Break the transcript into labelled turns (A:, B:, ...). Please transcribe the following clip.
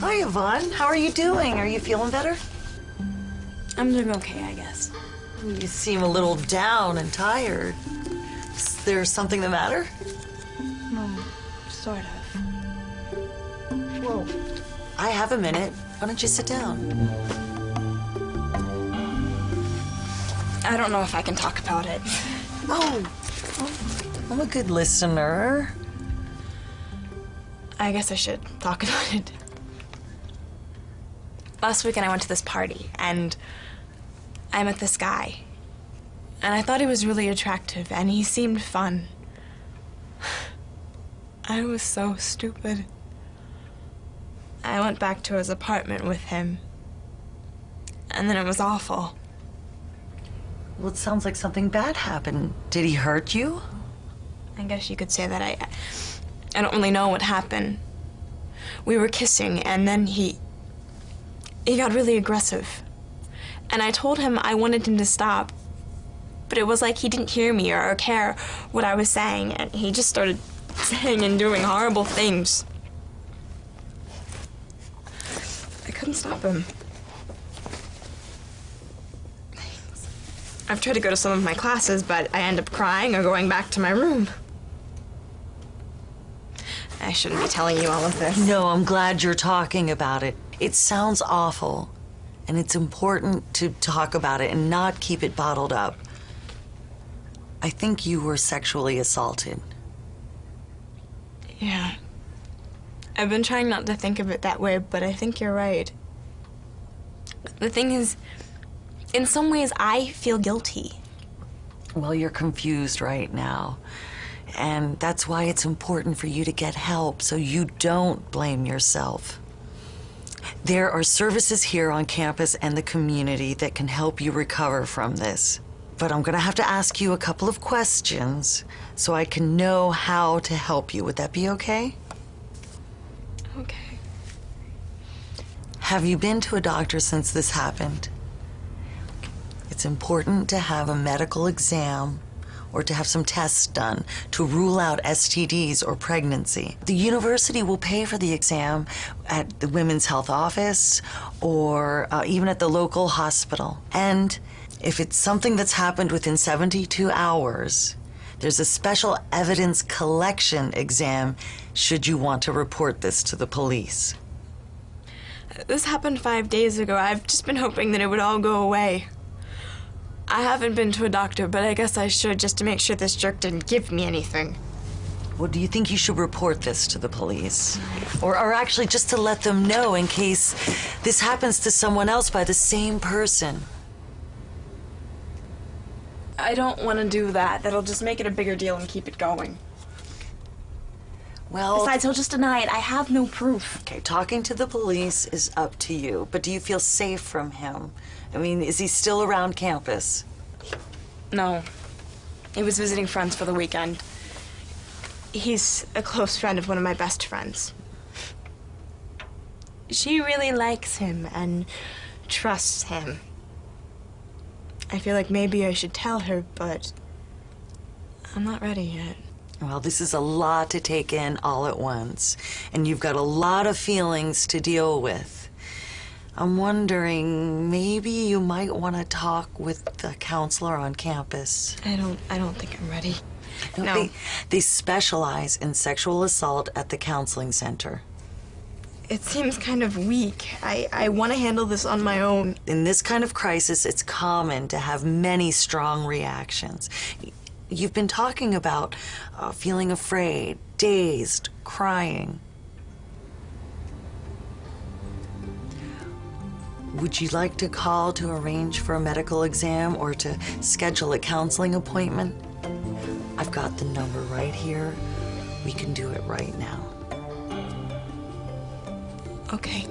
A: Hi, Yvonne. How are you doing? Are you feeling better?
B: I'm doing okay, I guess.
A: You seem a little down and tired. Is there something the matter?
B: Mm, sort of.
A: Well, I have a minute. Why don't you sit down?
B: I don't know if I can talk about it.
A: Oh, I'm a good listener.
B: I guess I should talk about it. Last weekend I went to this party and I met this guy. And I thought he was really attractive and he seemed fun. I was so stupid. I went back to his apartment with him. And then it was awful.
A: Well, it sounds like something bad happened. Did he hurt you?
B: I guess you could say that I I don't really know what happened. We were kissing and then he he got really aggressive. And I told him I wanted him to stop. But it was like he didn't hear me or, care what I was saying and he just started saying and doing horrible things. I couldn't stop him. I've tried to go to some of my classes, but I end up crying or going back to my room. I shouldn't be telling you all of this.
A: No, I'm glad you're talking about it. It sounds awful, and it's important to talk about it and not keep it bottled up. I think you were sexually assaulted.
B: Yeah. I've been trying not to think of it that way, but I think you're right. The thing is, in some ways, I feel guilty.
A: Well, you're confused right now. And that's why it's important for you to get help so you don't blame yourself. There are services here on campus and the community that can help you recover from this. But I'm going to have to ask you a couple of questions so I can know how to help you. Would that be okay?
B: Okay.
A: Have you been to a doctor since this happened? It's important to have a medical exam or to have some tests done to rule out STDs or pregnancy. The university will pay for the exam at the Women's Health Office or uh, even at the local hospital. And if it's something that's happened within 72 hours, there's a special evidence collection exam should you want to report this to the police.
B: This happened five days ago. I've just been hoping that it would all go away. I haven't been to a doctor, but I guess I should just to make sure this jerk didn't give me anything.
A: Well, do you think you should report this to the police? Or, or actually just to let them know in case this happens to someone else by the same person?
B: I don't want to do that. That'll just make it a bigger deal and keep it going.
A: Well,
B: Besides, he'll just deny it. I have no proof.
A: okay, talking to the police is up to you, but do you feel safe from him? I mean, is he still around campus?
B: No. He was visiting friends for the weekend. He's a close friend of one of my best friends. She really likes him and trusts him. I feel like maybe I should tell her, but I'm not ready yet.
A: Well, this is a lot to take in all at once, and you've got a lot of feelings to deal with. I'm wondering, maybe you might want to talk with the counselor on campus.
B: I don't I don't think I'm ready.
A: No,
B: No.
A: They, they specialize in sexual assault at the counseling center.
B: It seems kind of weak. I, I want to handle this on my own.
A: In this kind of crisis, it's common to have many strong reactions. You've been talking about uh, feeling afraid, dazed, crying. Would you like to call to arrange for a medical exam or to schedule a counseling appointment? I've got the number right here. We can do it right now.
B: Okay.